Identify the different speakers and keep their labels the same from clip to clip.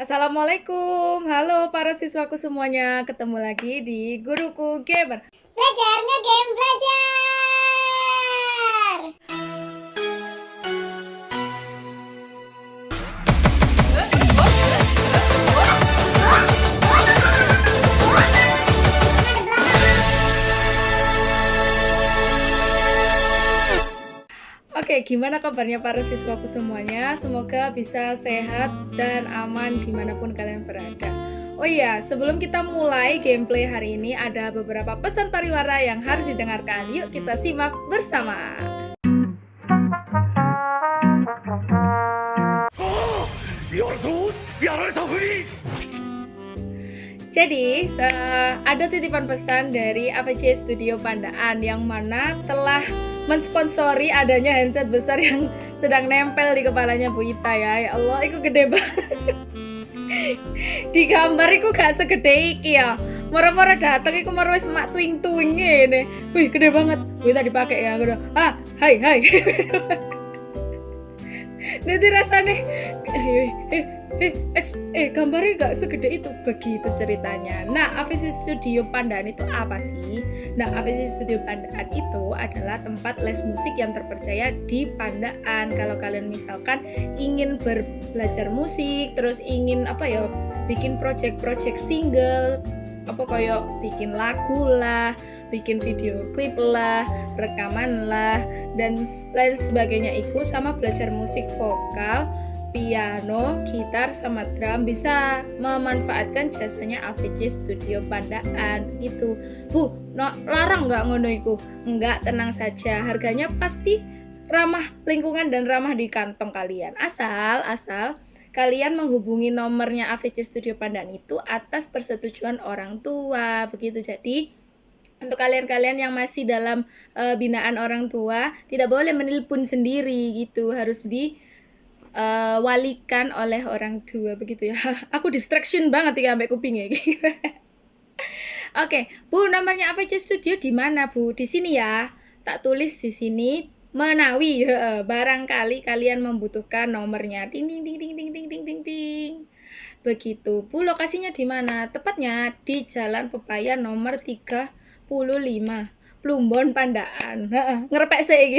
Speaker 1: Assalamualaikum, halo para siswaku semuanya. Ketemu lagi di Guruku Gamer.
Speaker 2: Belajar ngegame belajar.
Speaker 1: Oke, gimana kabarnya para siswaku semuanya? Semoga bisa sehat dan aman di mana pun kalian berada. Oh iya, sebelum kita mulai gameplay hari ini Ada beberapa pesan pariwara yang harus didengarkan. Yuk kita simak bersama Jadi, ada titipan pesan dari AVC Studio Pandaan yang mana telah mensponsori adanya handset besar yang sedang nempel di kepalanya Bu Ita ya. Ya Allah, itu gede banget. di gambar itu gak segede iki ya. Mora-mora datang iku mara wis mak tuing-tuing ngene. Wih, gede banget. Bu Ita dipakai ya. Ah, hai hai. Nanti rasanya eh, eh, eh, ex, eh gambarnya nggak segede itu begitu ceritanya. Nah AVC Studio Pandaan itu apa sih? Nah AVC Studio Pandaan itu adalah tempat les musik yang terpercaya di Pandaan. Kalau kalian misalkan ingin belajar musik terus ingin apa ya bikin project-project single apa kayak bikin lagu lah, bikin video klip lah, rekaman lah, dan lain sebagainya itu sama belajar musik vokal piano, gitar, sama drum bisa memanfaatkan jasanya AVC Studio Pandaan begitu. Bu, no, larang nggak ngono iku? Enggak, tenang saja. Harganya pasti ramah lingkungan dan ramah di kantong kalian. Asal, asal kalian menghubungi nomornya AVC Studio Pandaan itu atas persetujuan orang tua. Begitu. Jadi, untuk kalian-kalian yang masih dalam uh, binaan orang tua tidak boleh menelpon sendiri gitu harus di uh, walikan oleh orang tua begitu ya. Aku distraction banget ya sampai kupingnya. Oke, okay. Bu, namanya AVC Studio di mana, Bu? Di sini ya. Tak tulis di sini Menawi. Barangkali kalian membutuhkan nomornya. Ding ding ding ding ding ding ding ding ding. Begitu. Bu, lokasinya di mana? Tepatnya di Jalan Pepaya nomor 35, Plumbon Pandaan. Ngerepek sih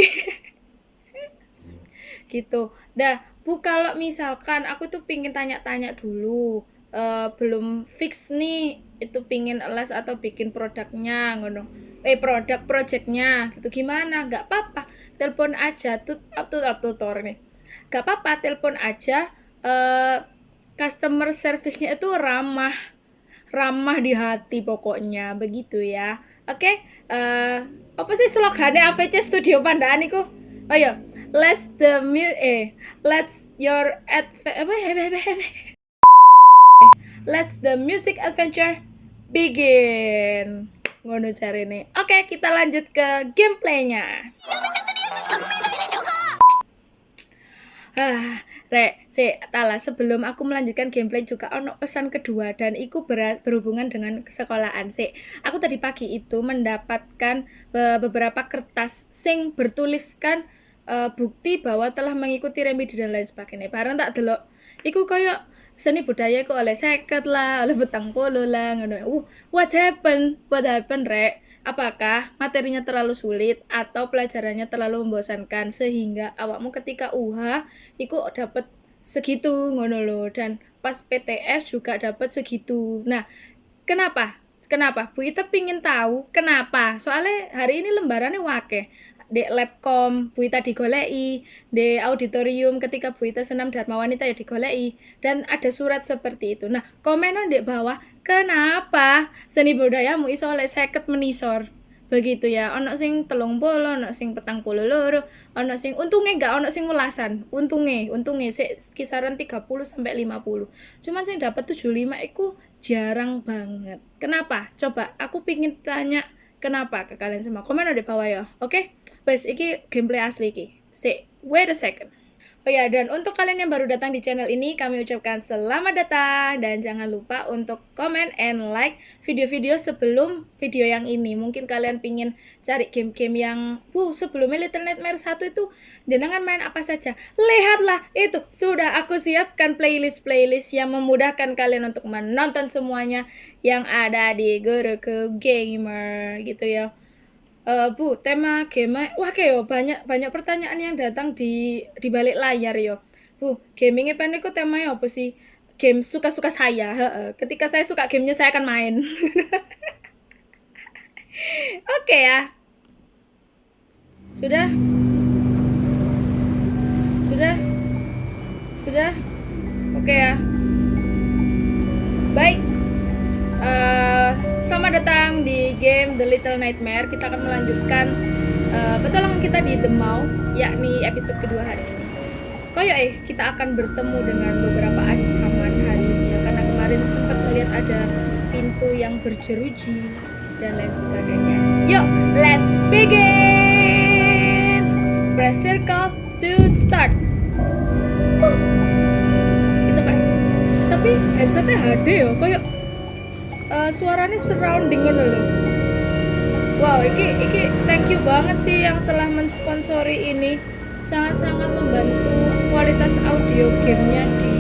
Speaker 1: gitu. Dah, Bu kalau misalkan aku tuh pingin tanya-tanya dulu uh, belum fix nih itu pingin les atau bikin produknya ngono. Eh produk projectnya gitu. Gimana? Nggak apa-apa. Telepon aja tuh tuh tutor nih nggak apa-apa telepon aja uh, customer service-nya itu ramah. Ramah di hati pokoknya begitu ya. Oke? Okay? uh, eh, apa sih slogannya AVC Studio Pandaan itu? Oh ya let's the eh let's your apa let's the music adventure begin. Ngono cari nih oke kita lanjut ke gameplaynya. Ah Rek, si Tala, sebelum aku melanjutkan gameplay juga ono pesan kedua dan itu berhubungan dengan sekolahan. Si, aku tadi pagi itu mendapatkan beberapa kertas sing bertuliskan uh, bukti bahwa telah mengikuti remedi dan lain sebagainya. Bareng tak delok iku koyo seni budaya kok oleh seket lah oleh betang polo lah ngono. Uh what happen? What happen rek? Apakah materinya terlalu sulit atau pelajarannya terlalu membosankan sehingga awakmu ketika UH iku dapat segitu ngono lo dan pas PTS juga dapat segitu. Nah kenapa? Kenapa? Bu Ita pingin tahu kenapa. Soalnya hari ini lembarannya wake di labcom Bu Ita digolei, di auditorium ketika Bu Ita senam Dharma Wanita ya digolei, dan ada surat seperti itu. Nah, komen di bawah, kenapa seni budayamu iso oleh seket menisor? begitu ya. Ono sing telung polo ono sing petang polo loro ono sing untungnya enggak ono sing ulasan. Untungnya untungnya se kisaran 30 sampai 50 cuman sing dapat 75 itu jarang banget. Kenapa? Coba aku pingin tanya Kenapa ke kalian semua? Komen di bawah ya. Oke? Okay? Wes iki gameplay asli iki. Say, wait a second. Oh ya, dan untuk kalian yang baru datang di channel ini, kami ucapkan selamat datang dan jangan lupa untuk komen and like video-video sebelum video yang ini. Mungkin kalian pingin cari game-game yang, bu, sebelumnya Little Nightmare 1 itu jenengan main apa saja. Lihatlah, itu sudah aku siapkan playlist-playlist yang memudahkan kalian untuk menonton semuanya yang ada di Guruku Gamer gitu ya. Uh, Bu, tema game wah kayak banyak banyak pertanyaan yang datang di di balik layar yo. Bu, gaming apa niku temanya apa sih? Game suka-suka saya. Ketika saya suka gamenya saya akan main. Oke okay, ya. Sudah? Sudah? Sudah? Oke okay, ya. Baik. Uh, selamat datang di game The Little Nightmare. Kita akan melanjutkan uh, petualangan kita di The Mau, yakni episode kedua hari ini. Koyo eh, kita akan bertemu dengan beberapa ancaman hari ini ya, karena kemarin sempat melihat ada pintu yang berjeruji dan lain sebagainya. Yuk, let's begin. Press circle to start. Bisa pak? Tapi headsetnya HD ya, koyo uh, suaranya surrounding ngono loh wow iki iki thank you banget sih yang telah mensponsori ini. Sangat-sangat membantu kualitas audio gamenya di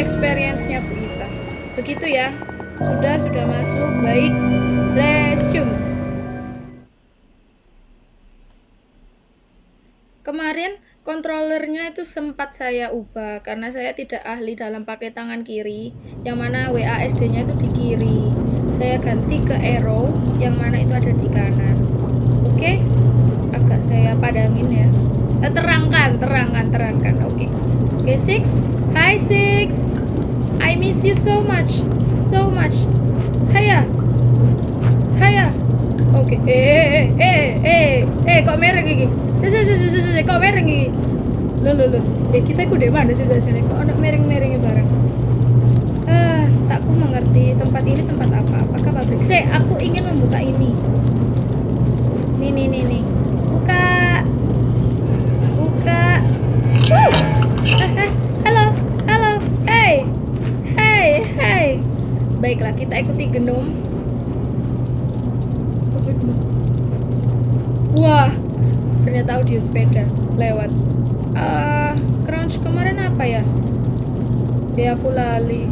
Speaker 1: experience-nya Bu Ita. Begitu ya. Sudah sudah masuk. Baik. Resume kemarin Kontrolernya itu sempat saya ubah karena saya tidak ahli dalam pakai tangan kiri, yang mana WASD-nya itu di kiri. Saya ganti ke arrow yang mana itu ada di kanan. Oke, agak saya padangin ya. Eh, terangkan, terangkan, terangkan. Oke, oke six. Hi six, I miss you so much, so much. Haya, haya. Oke, okay. eh, eh, eh, eh, eh, eh, kok mereng gigi? Si, si, si, si, si, si, kok mereng gigi? lo lo lo eh kita ku di mana sih saja kok anak mereng-merengnya bareng? Ah tak ku mengerti tempat ini tempat apa? Apakah pabrik? Saya aku ingin membuka ini. Nih nih nih nih. Buka. Buka. Uh. halo halo. Hey hey hey. Baiklah kita ikuti genom wah ternyata audio sepeda lewat. Uh, crunch kemarin apa ya? Ya aku lali.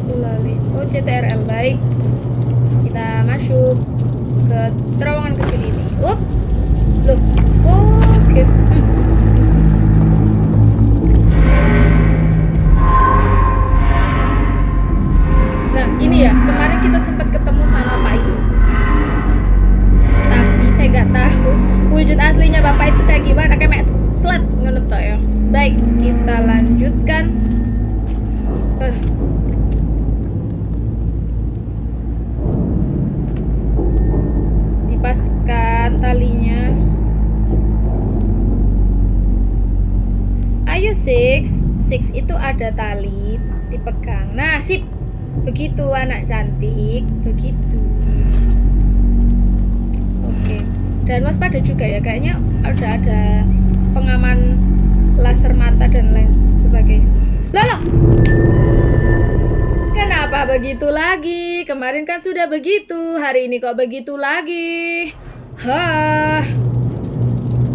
Speaker 1: Aku lali. Oh CTRL baik. Kita masuk ke terowongan kecil ini. Oh loh. Oh, oke. Okay. nah ini ya. Kemarin kita sempat nggak tahu. Wujud aslinya Bapak itu kayak gimana? Kayak slat ngono ya. Baik kita lanjutkan. Uh. dipaskan talinya. Ayo six. Six itu ada tali dipegang. Nah sip. Begitu anak cantik begitu oke dan waspada juga ya kayaknya ada ada pengaman laser mata dan lain sebagainya lalu kenapa begitu lagi kemarin kan sudah begitu hari ini kok begitu lagi hah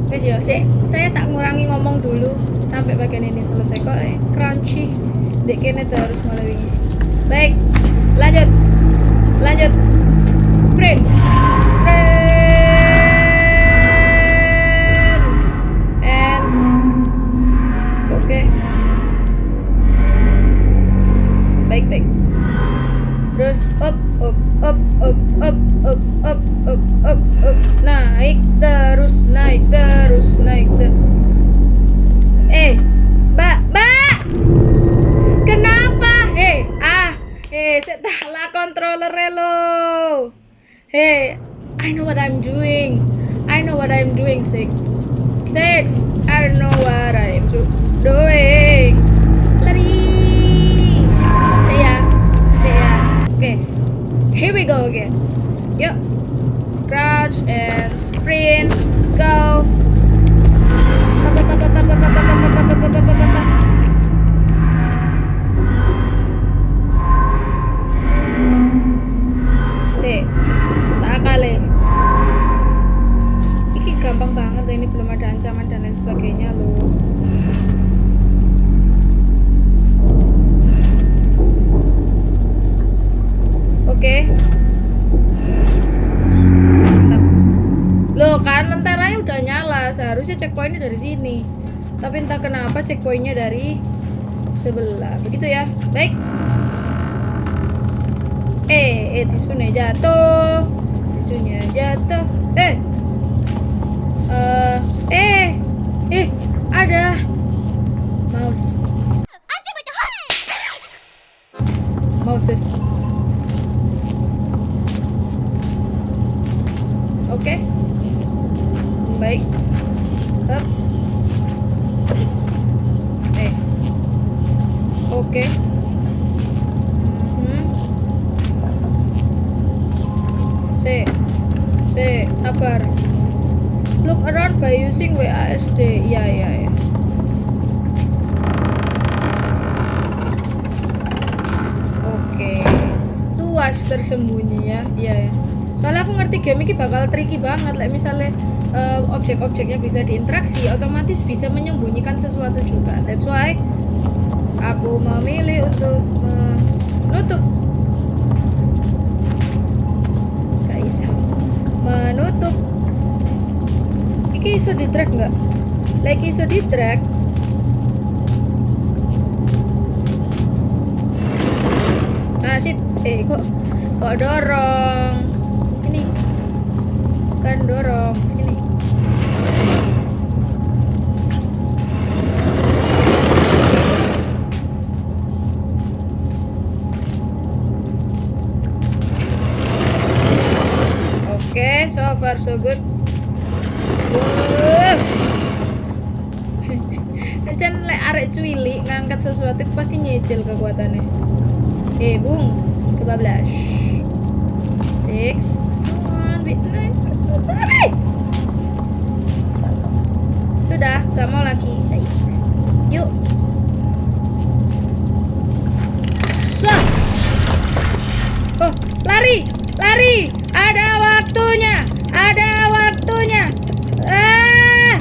Speaker 1: Wes yo, saya tak ngurangi ngomong dulu sampai bagian ini selesai kok eh, crunchy. Dek kene harus mulai. Baik, lanjut. Lanjut. Sprint. Terus up up up up up up up up up up. Naik terus naik terus naik terus eh mbak mbak! Kenapa? Hei ah hei setahlah controller lo. Hey I know what I'm doing. I know what I'm doing six. Six I know what I'm do doing Okay, here we go again. Yep. Crouch and sprint. Go. Iki gampang banget ini belum ada ancaman dan lain sebagainya loh. oke. Okay? loh kan lentaranya udah nyala. Seharusnya checkpointnya dari sini. Tapi entah kenapa checkpointnya dari sebelah. Begitu ya. Baik. Eh eh tisunya jatuh. Tisunya jatuh. Eh. Uh, eh eh ada mouse. Mouse baik. Up eh. Oke. Okay. hmm. C C sabar. Look around by using WASD iya iya oke. Tuas tersembunyi ya. Iya ya soalnya aku ngerti game ini bakal tricky banget. Like misalnya uh, objek-objeknya bisa diinteraksi otomatis bisa menyembunyikan sesuatu juga. That's why aku memilih untuk menutup. Menutup. Iki iso di track nggak? Lagi iso di track ah sip. Eh kok kok dorong? Sini. Kan dorong. Sini so far so good. Acan lek arek cuili ngangkat sesuatu pasti nyecil kekuatannya. Eh, Bung, kebablas. Six. Come on, be nice. Cari. Sudah, gak mau lagi. Baik. Yuk. So. Oh, lari, lari. Ada waktunya. Ada waktunya. Ah.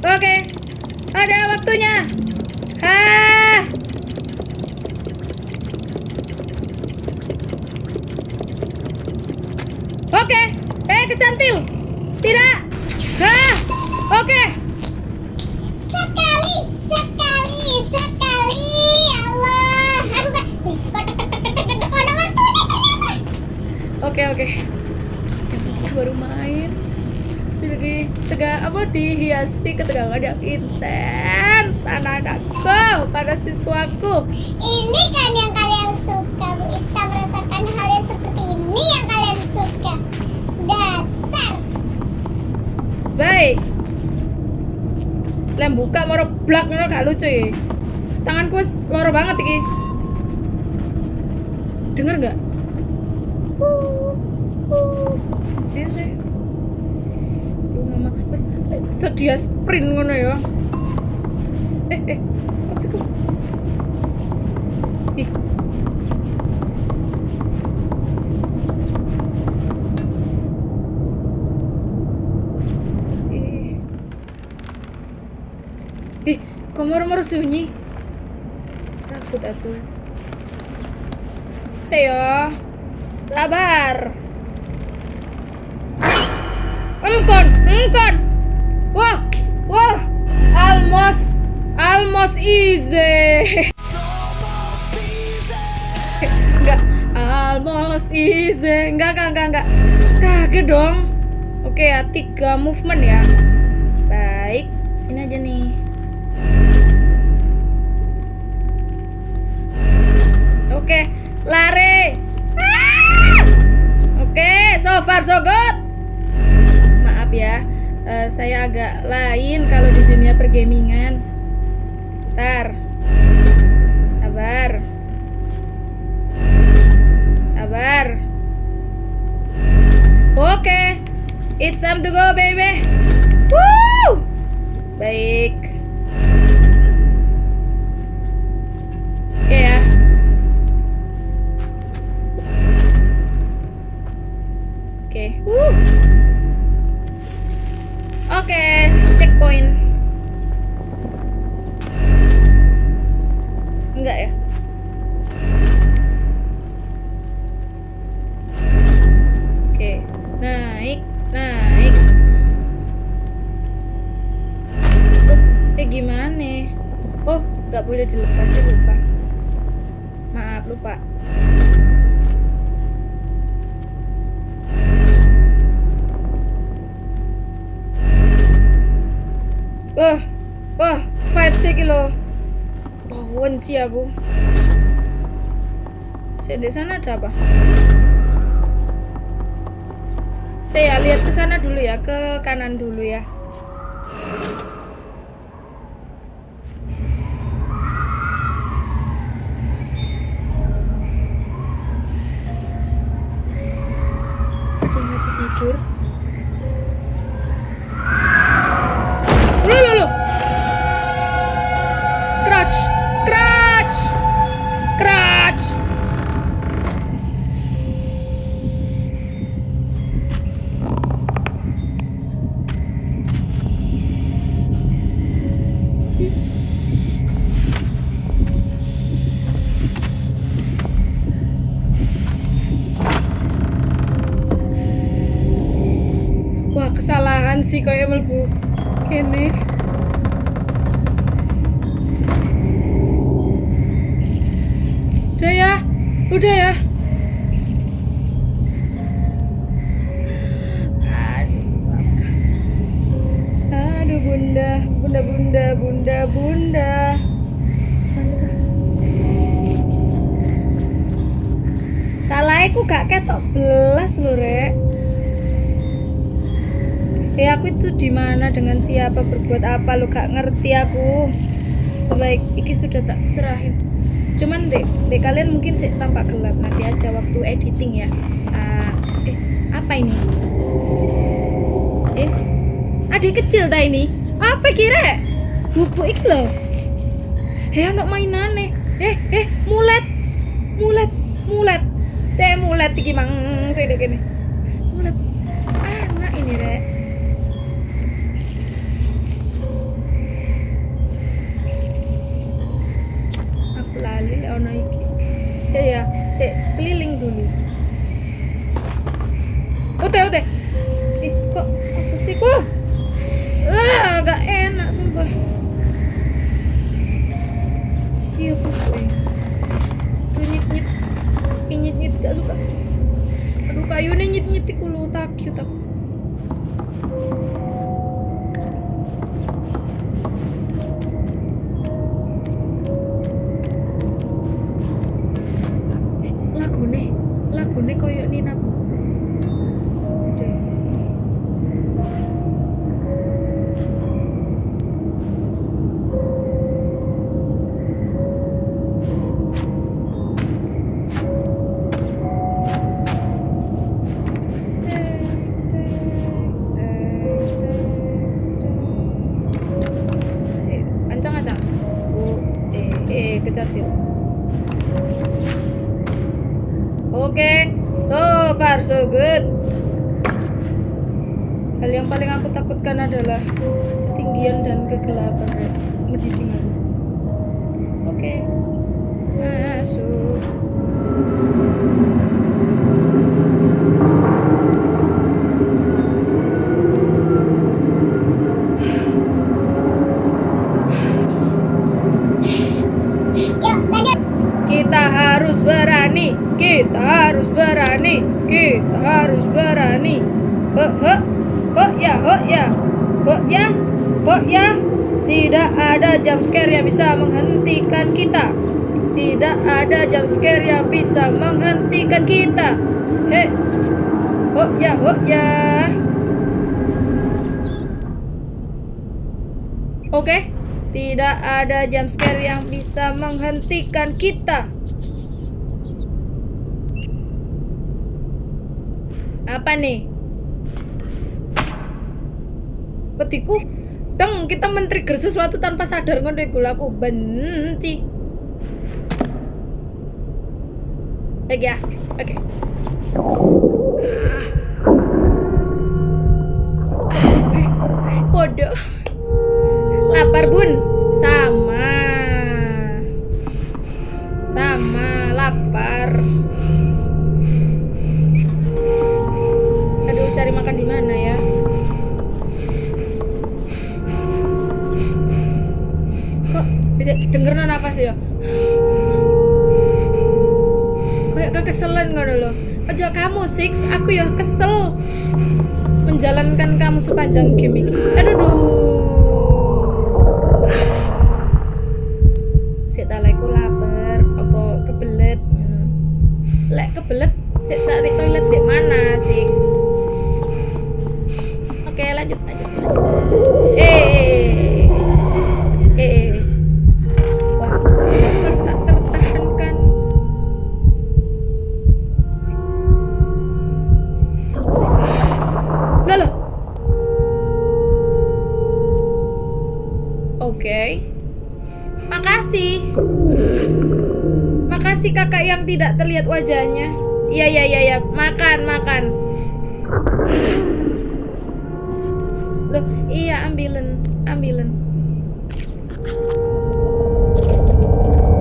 Speaker 1: Oke. Okay. Ada waktunya. Ah. Oke. Okay. Eh, kecantil. Tidak. Ah. Oke. Okay.
Speaker 2: Sekali, sekali, sekali. Ya Allah. Aku
Speaker 1: Oke, oke. Baru main. Sudah di tegak apa dihiasi ketegangan yang intens. Anak-anakku pada siswaku.
Speaker 2: Ini kan yang kalian suka kita merasakan hal yang seperti ini yang kalian suka. Dasar.
Speaker 1: Baik. Lem buka moro blak ngono gak lucu ya. Tanganku loro banget iki. Denger nggak Ayo sih wis sedia sprint ngono ya. Eh eh kok ih. Ih. Moro-moro sunyi? Takut atuh Seyo sabar engkon wah wah. Almost almost easy. Enggak almost easy. Enggak enggak enggak enggak. Kaget dong. Oke ya tiga movement ya. Baik sini aja nih. Oke lari. Ah! oke so far so good ya. Uh, saya agak lain kalau di dunia pergamingan. Ntar sabar. Sabar. Oke okay. it's time to go baby. Woo! baik apa? Saya lihat ke sana dulu ya ke kanan dulu ya siapa berbuat apa lo gak ngerti aku. Baik, iki sudah tak serahin. Cuman dek, dek kalian mungkin sih tampak gelap nanti aja waktu editing ya. Ah, eh, apa ini? Eh, adik kecil ta ini? Apa kira? Bubuk iki loh. Eh, anak mainane. Eh, eh, mulet, mulet, mulet. Dek mulet iki mang saya dek ini. Ote ote ih kok apa sih kok? Ah gak enak sumpah. Iya pokoknya tuh nyit nyit Ih, nyit nyit gak suka. Aduh kayu nih nyit nyit iku lu takut aku ada jump scare yang bisa menghentikan kita. Tidak ada jump scare yang bisa menghentikan kita. He, ho ya, ho ya. Oke, tidak ada jump scare yang bisa menghentikan kita. Apa nih? Petiku, deng kita men-trigger sesuatu tanpa sadar ngono iku aku benci. Baik ya, oke. Ah. Bodoh. Lapar bun Sama Sama lapar Aduh cari makan di mana ya Kok bisa denger nafas ya. Kayak kekeselan ngono loh. Ojo kamu Six, aku ya kesel menjalankan kamu sepanjang game ini. Aduh duh. Tak lek lapar apa kebelet. Lek kebelet sik tarik toilet di mana Six? Oke, lanjut lanjut. lanjut. Eh. Kakak yang tidak terlihat wajahnya. Iya iya iya iya, makan makan. Loh, iya ambilen, ambilen.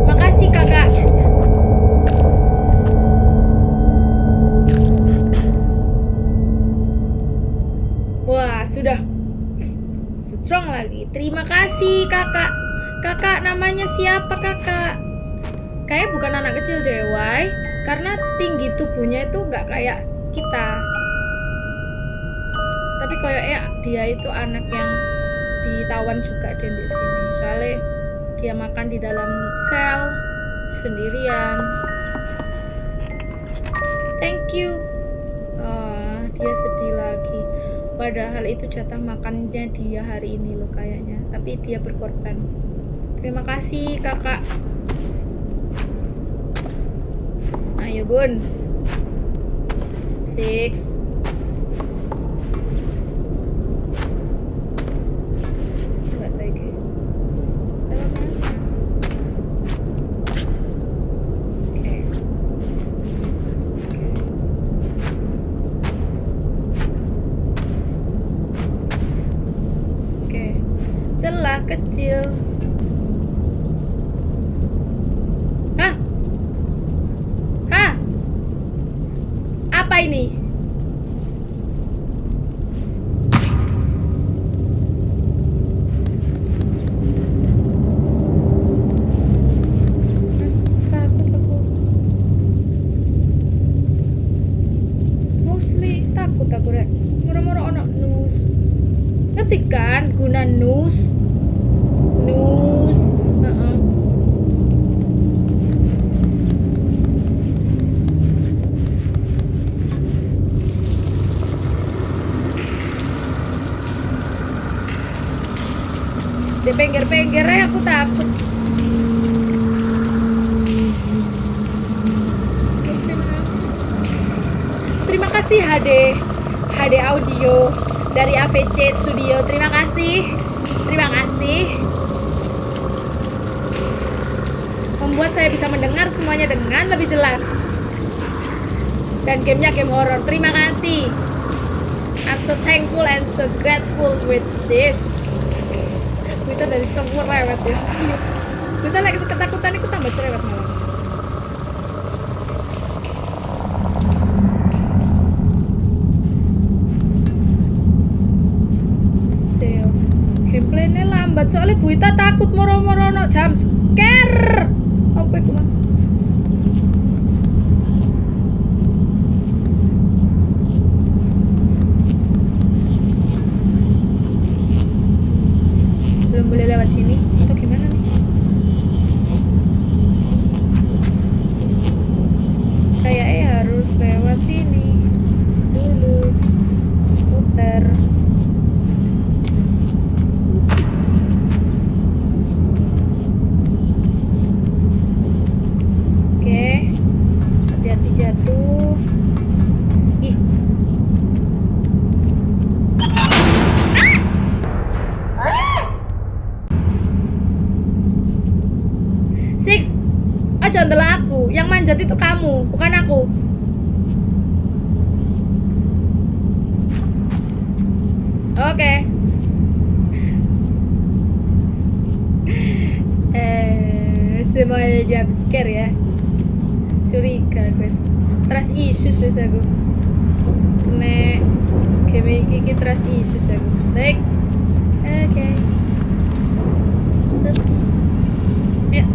Speaker 1: Makasih kakak. Wah, sudah strong lagi. Terima kasih kakak. Kakak namanya siapa kakak? Kayak bukan anak kecil deh, Wai. Karena tinggi tubuhnya itu nggak kayak kita. Tapi kayaknya dia itu anak yang ditawan juga di sini. Soalnya dia makan di dalam sel sendirian. Thank you. Ah, dia sedih lagi. Padahal itu jatah makannya dia hari ini loh kayaknya. Tapi dia berkorban. Terima kasih kakak. Ayo bun. Six. Celah kecil. Hah? Hah? Apa ini? Hah? Takut aku. Mostly takut aku rek. Moro-moro ono nus. Ngerti kan guna nus? Nus. Heeh. Di aja aku takut. Terima kasih HD HD Audio dari AVC Studio. Terima kasih. Terima kasih. Membuat saya bisa mendengar semuanya dengan lebih jelas. Dan gamenya game horror. Terima kasih. I'm so thankful and so grateful with this. Kita dari campur lewat ya. Iya. Kita lagi ketakutan itu tambah cerewet malah. Gameplaynya lambat soalnya Bu Ita takut moro-moro no jam scare. Apa itu Mas? Belum boleh lewat sini atau gimana nih? Kayaknya harus lewat sini dulu. Putar. Oke. Hati-hati jatuh. Ih. Six. Oh, jangan telah aku. Yang manjat itu kamu, bukan aku. Oke. Eh, semuanya jump scare ya. Curiga, guys. Trust issues wis aku. Kene game iki iki trust issues aku. Baik. Oke. Tup. Ya.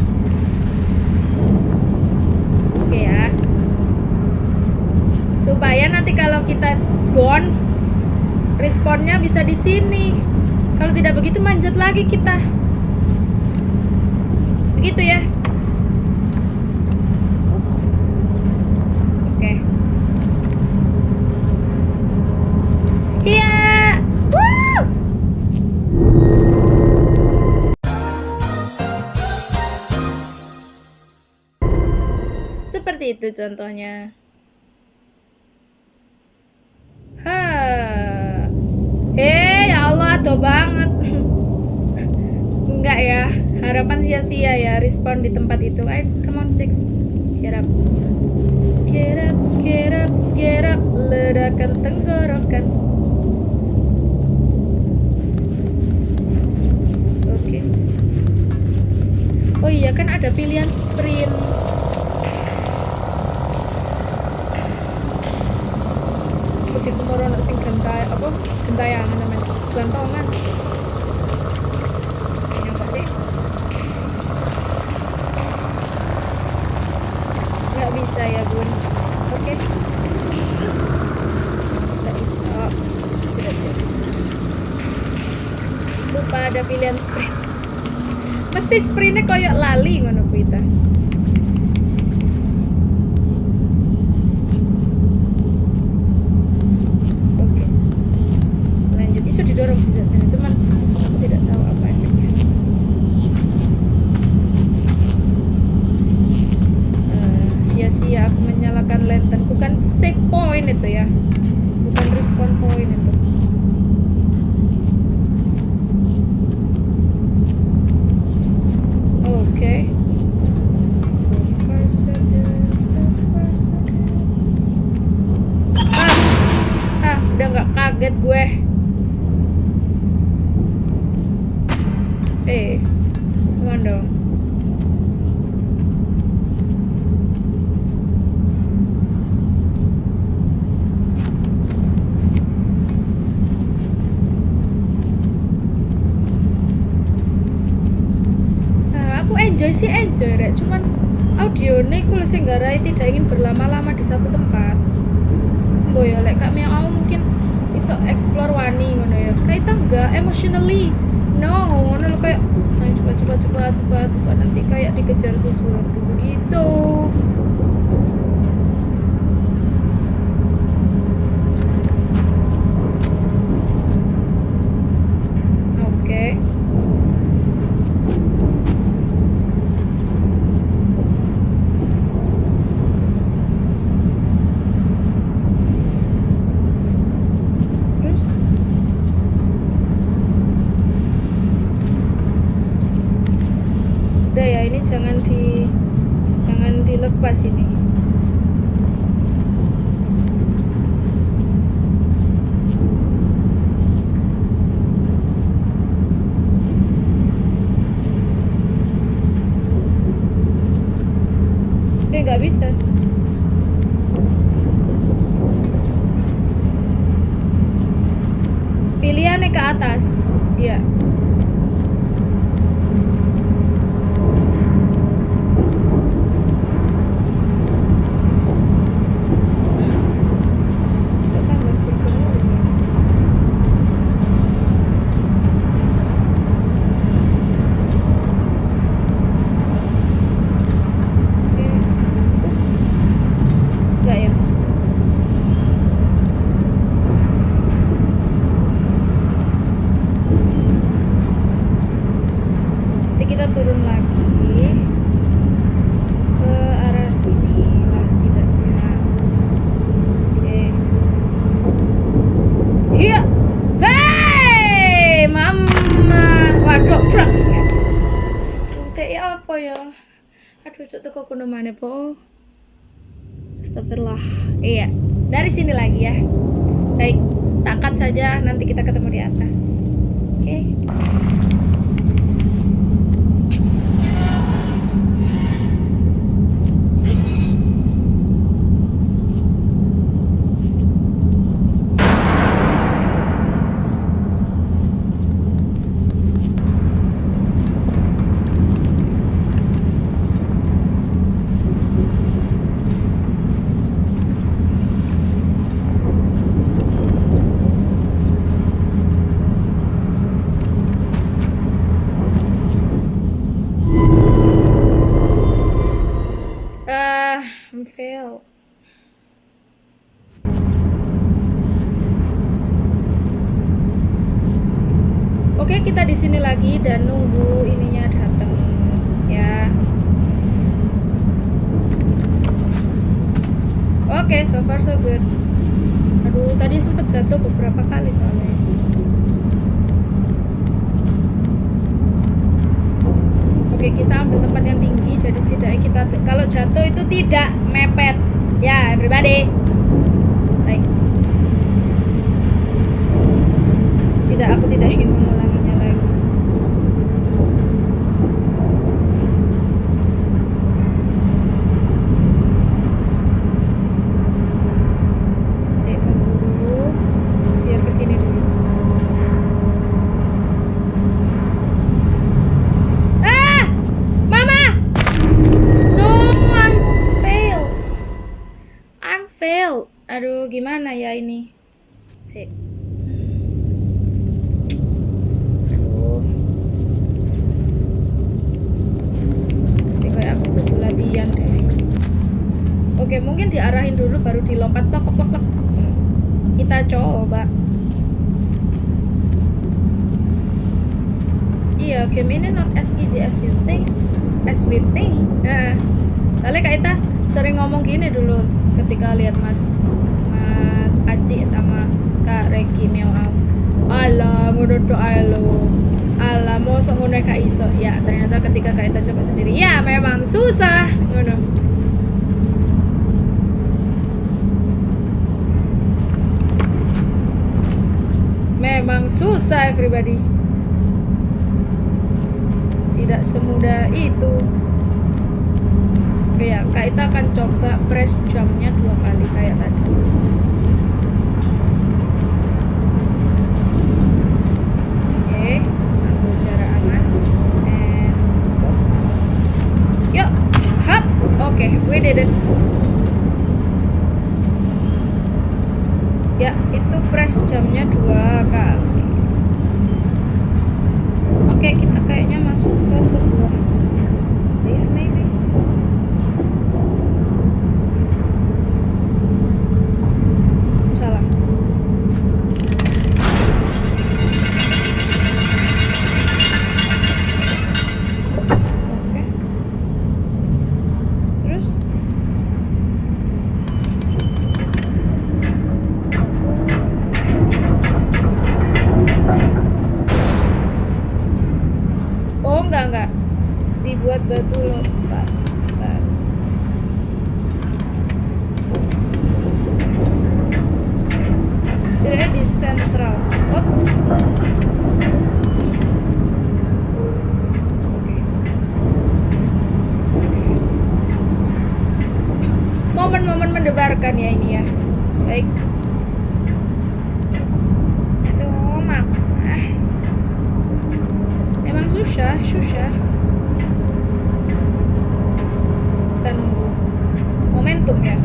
Speaker 1: kita gone responnya bisa di sini kalau tidak begitu manjat lagi kita begitu ya oke iya Woo! seperti itu contohnya Hah. Eh, ya Allah, ado banget. Enggak ya, harapan sia-sia ya respon di tempat itu. Ayo, come on six, get up, get up, get up, get up, ledakan tenggorokan. Oke. Oh iya kan ada pilihan sprint. Putih kemorono sing gentai apa? Gentayangan namanya. Gantongan. Bisa ya bun. Oke. Tidak bisa. Lupa ada pilihan sprint mesti sprintnya koyok lali ngono Bu Ita gue. Eh, come on dong. Nah, aku enjoy sih enjoy rek, cuman audionya iku lho sing garai tidak ingin berlama-lama di satu tempat. Mbok ya lek kami mungkin iso explore wani ngono ya. Kayak enggak emotionally. No, ngono lho kayak ayo coba coba coba coba coba nanti kayak dikejar sesuatu begitu. Oke. Terus udah ya ini jangan di jangan dilepas ini eh nggak bisa ke atas. Iya Hmm. Kok tambah bergemuruh ya? Oke. Uh. Enggak ya? Nanti kita turun lagi ke arah sini lah setidaknya. Oke. Iya. Hei, mama. Waduh, brak. Aduh, saya apa ya? Aduh, cok tuh kok kuno mana, po? Astagfirullah. Iya, dari sini lagi ya. Baik, takat saja nanti kita ketemu di atas. Oke. I'm fail. Oke, kita di sini lagi dan nunggu ininya datang ya. Oke, so far so good. Aduh, tadi sempat jatuh beberapa kali soalnya. Oke, kita ambil tempat yang tinggi jadi setidaknya kita kalau jatuh itu tidak mepet. Ya, everybody. Baik. Tidak, aku tidak ingin lagi. Saya tunggu dulu, biar ke sini dulu. Ah! Mama! No, I'm fail. I'm fail. Aduh, gimana ya ini? Sih. Aduh. Sih kayak aku butuh latihan deh. Oke, mungkin diarahin dulu baru dilompat plak plak plak. plak. Hmm. Kita coba. Iya, game ini not as easy as you think, as we think. Nah, soalnya Kak Ita sering ngomong gini dulu ketika lihat Mas Mas Aji sama Kak Regi Miao Au. Alah, ngono ae lo. Alah, mosok ngono Kak iso. Ya, ternyata ketika Kak Ita coba sendiri, ya memang susah. Ngono. Memang susah everybody tidak semudah itu oke ya. Kak kita akan coba press jumpnya dua kali kayak tadi. Oke ambil jarak aman. And oh. yuk hap oke we did it. Ya itu press jumpnya dua kali. Oke, kita kayaknya masuk ke sebuah lift maybe. Salah. Oke. Terus Oh enggak enggak dibuat batu lompatan. Setidaknya di sentral. Oke. Momen-momen mendebarkan ya ini ya. Baik. Aduh, mama. Emang susah, susah. Kita nunggu momentum ya.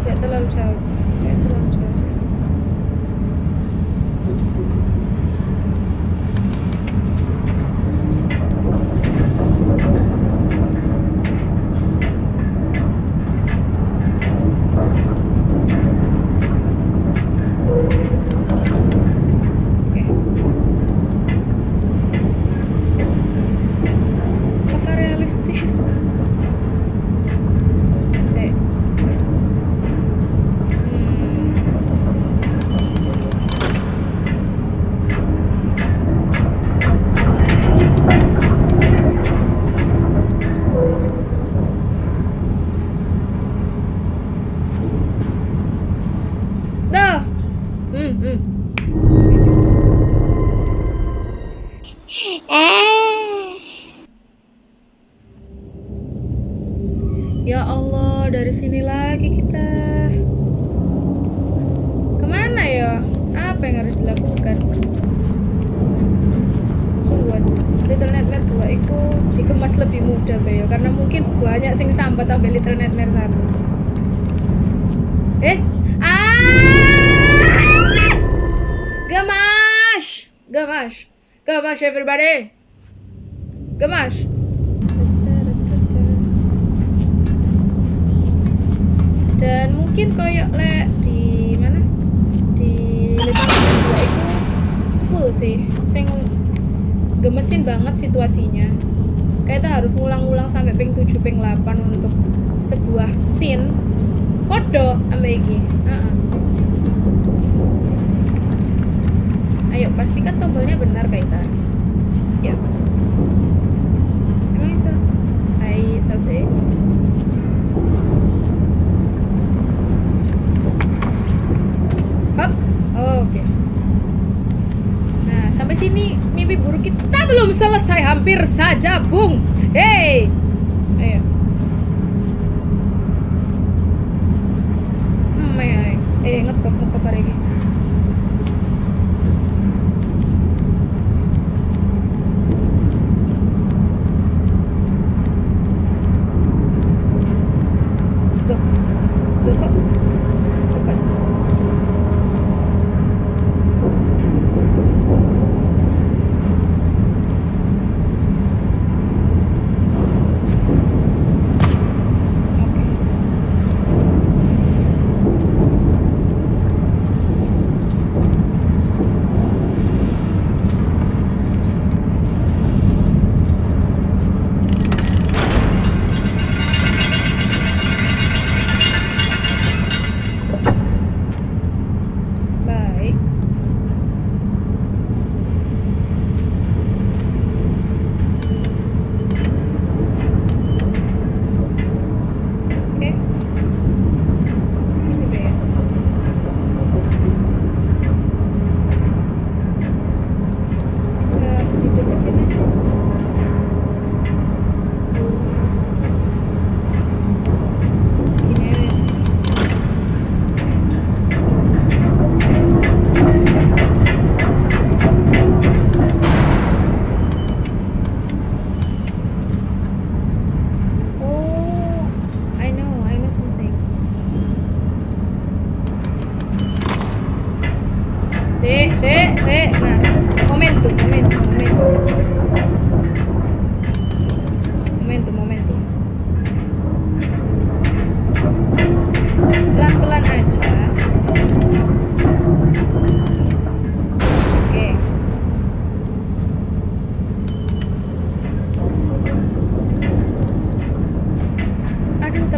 Speaker 1: Tidak terlalu jauh. Tidak terlalu jauh. sih. Oke. Apakah realistis? Saya. Hmm. Dah. Hmm, hmm.
Speaker 2: Ah.
Speaker 1: Ya Allah, dari sini lagi kita. Ke mana ya? Apa yang harus dilakukan? Sungguhan, Little Nightmare 2 itu dikemas lebih mudah, Bayo. Karena mungkin banyak sing sambat sampai Little Nightmare 1. Eh? Ah! Gemas! Gamash. Gamash everybody. Gamash. Dan mungkin koyok le di mana? Di literasi dua itu school sih. Sing gemesin banget situasinya. Kita harus ngulang-ngulang sampai ping 7 ping 8 untuk sebuah scene. Podo ambek iki. Heeh. Ayo pastikan tombolnya benar Kaita. Ya. Emang bisa? Hai, sausage. Hop. Oh, Oke. Nah, sampai sini kita belum selesai hampir saja, Bung. Ayo. Hmm. Eh, ngepok ngepok hari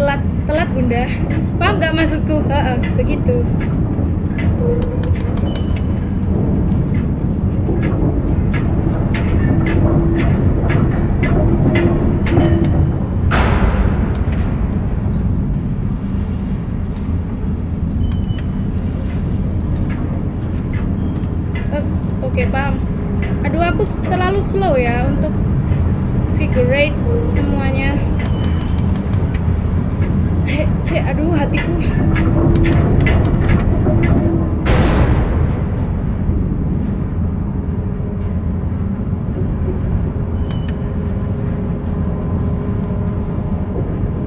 Speaker 1: telat, telat bunda. Paham nggak maksudku? Heeh, begitu. Eh, Oke, paham. Aduh, aku terlalu slow ya untuk figure semuanya. Se, aduh hatiku.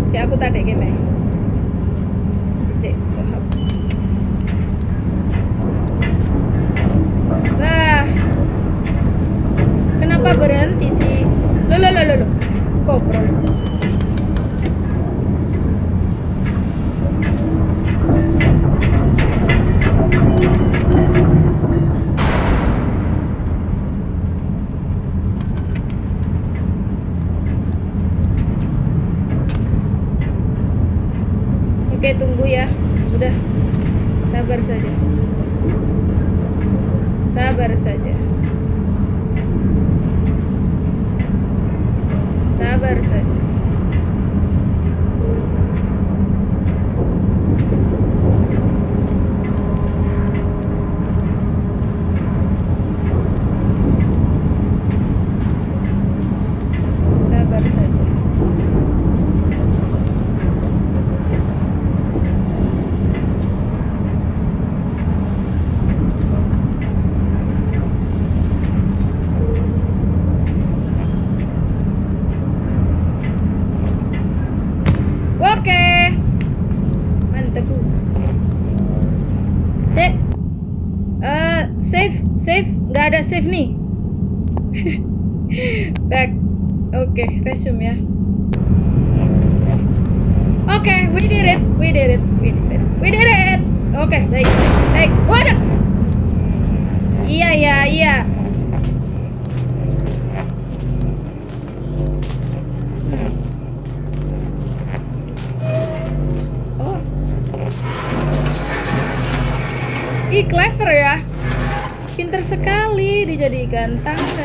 Speaker 1: Si aku tadi gini. Cek, sohab. Wah. Kenapa berhenti sih? Loh, loh, loh, loh, loh. Koprol. Oke, tunggu ya. Sudah. Sabar saja. Sabar saja. Sabar saja. Sabar saja. save save nggak ada save nih back oke okay, resume ya oke okay, we did it we did it we did it we did it okay, baik baik waduh iya iya iya. Oh. Ih, clever ya. Pinter sekali dijadikan tangga.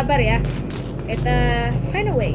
Speaker 1: Sabar ya. Kita find a way.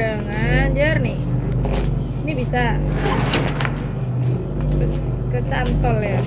Speaker 1: Dengan jernih. Ini bisa terus kecantol ya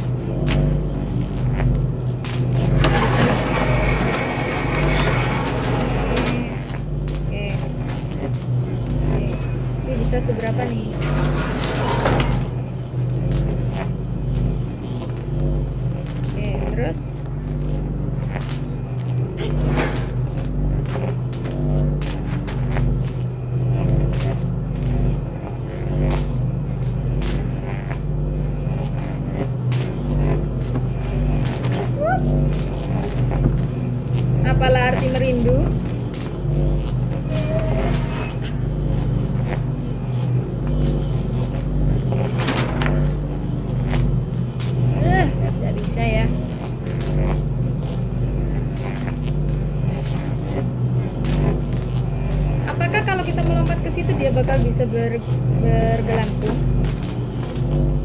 Speaker 1: ber, bergelantung?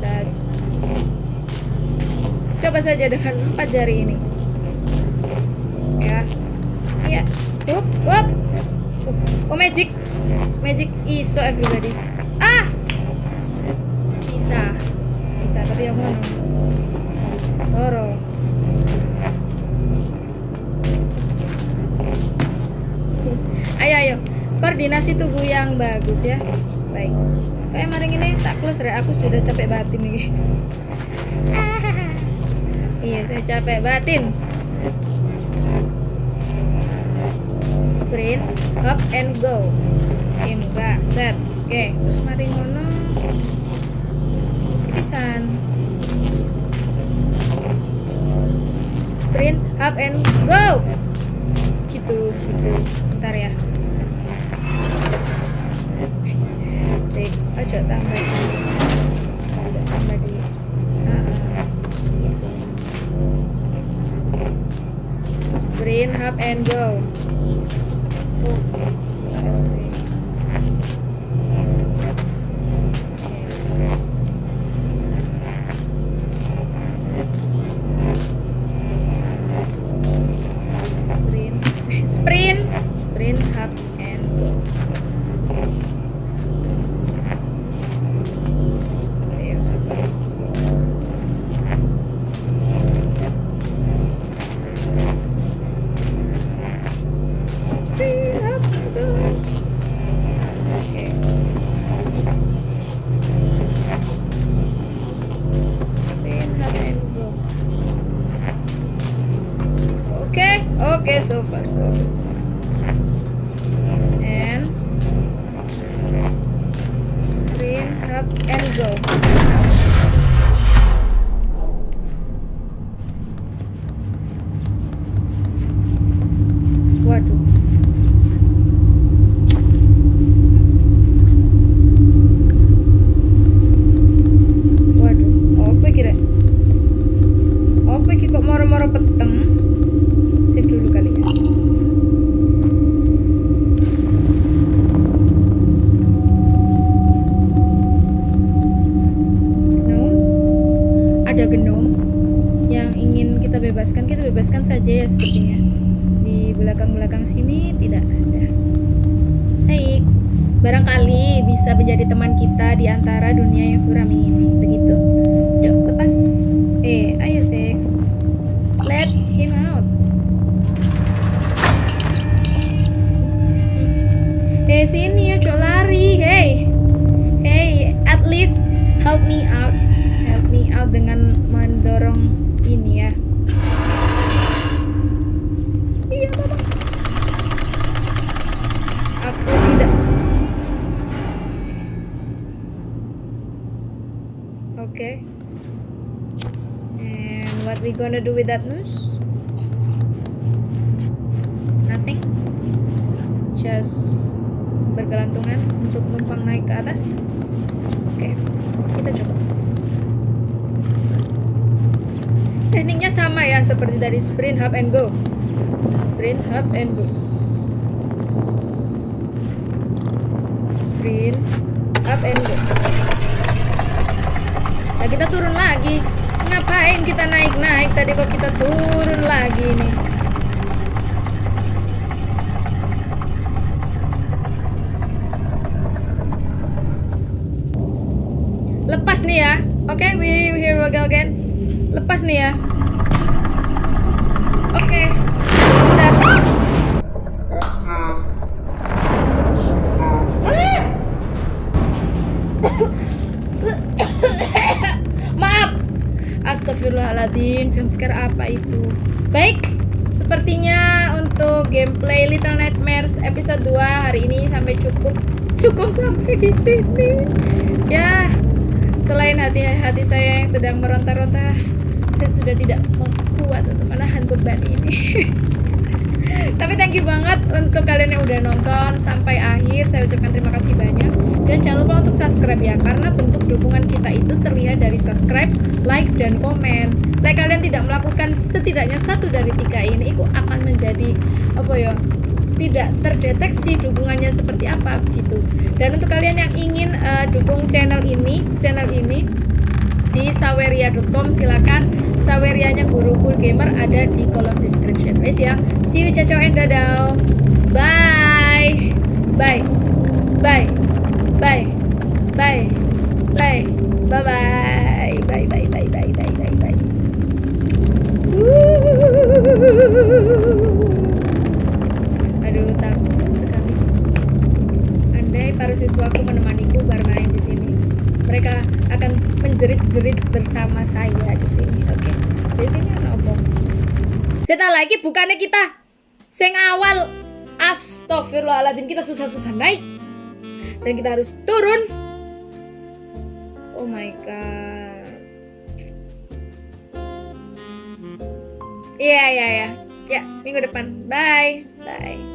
Speaker 1: Dan coba saja dengan empat jari ini. Ya, iya, up, up. Oh magic, magic iso everybody. Ah, bisa, bisa tapi yang ngono. Soro. Ayo ayo. koordinasi tubuh yang bagus ya kayak maring ini tak close aku sudah capek batin nih iya saya capek batin. Sprint up and go. Oke set. Oke terus mari ngono. Pisan sprint up and go. Gitu gitu. Bentar ya pojok tambah di pojok tambah di ah, ah. Gitu. sprint hop and go. Cok lari. Hey. Hey, at least help me out. Help me out dengan mendorong ini ya. Iya, Mama. Aku tidak. Oke. And what we gonna do with that news? Nothing. Just bergelantungan untuk numpang naik ke atas. Oke, kita coba. Tekniknya sama ya seperti dari sprint hub and go. Sprint hub and go. Sprint up and go. Nah, kita turun lagi. Ngapain kita naik-naik tadi kok kita turun lagi nih? Lepas nih ya. Oke, we here we go again. Lepas nih ya. Oke. Sudah. Maaf. Astagfirullahaladzim, jumpscare apa itu? Baik, sepertinya untuk gameplay Little Nightmares episode 2 hari ini sampai cukup cukup sampai di sini. Ya, selain hati-hati saya yang sedang meronta-ronta, saya sudah tidak kuat untuk menahan beban ini. Tapi thank you banget untuk kalian yang udah nonton sampai akhir. Saya ucapkan terima kasih banyak. Dan jangan lupa untuk subscribe ya, karena bentuk dukungan kita itu terlihat dari subscribe, like, dan komen. Like kalian tidak melakukan setidaknya satu dari tiga ini, itu akan menjadi apa ya? tidak terdeteksi dukungannya seperti apa gitu. Dan untuk kalian yang ingin uh, dukung channel ini, channel ini di saweria.com silakan sawerianya guru cool gamer ada di kolom description. guys ya. See you cacau and dadah. Bye. Bye. Bye. Bye. Bye. Bye. Bye bye. Bye bye bye bye bye bye bye. Woo. Para siswaku menemaniku bermain di sini. Mereka akan menjerit-jerit bersama saya di sini. Oke. Di sini ada apa? Saya lagi bukannya kita sing awal Astagfirullahaladzim kita susah-susah naik dan kita harus turun. Oh my god. Iya iya iya. Ya minggu depan. Bye. Bye.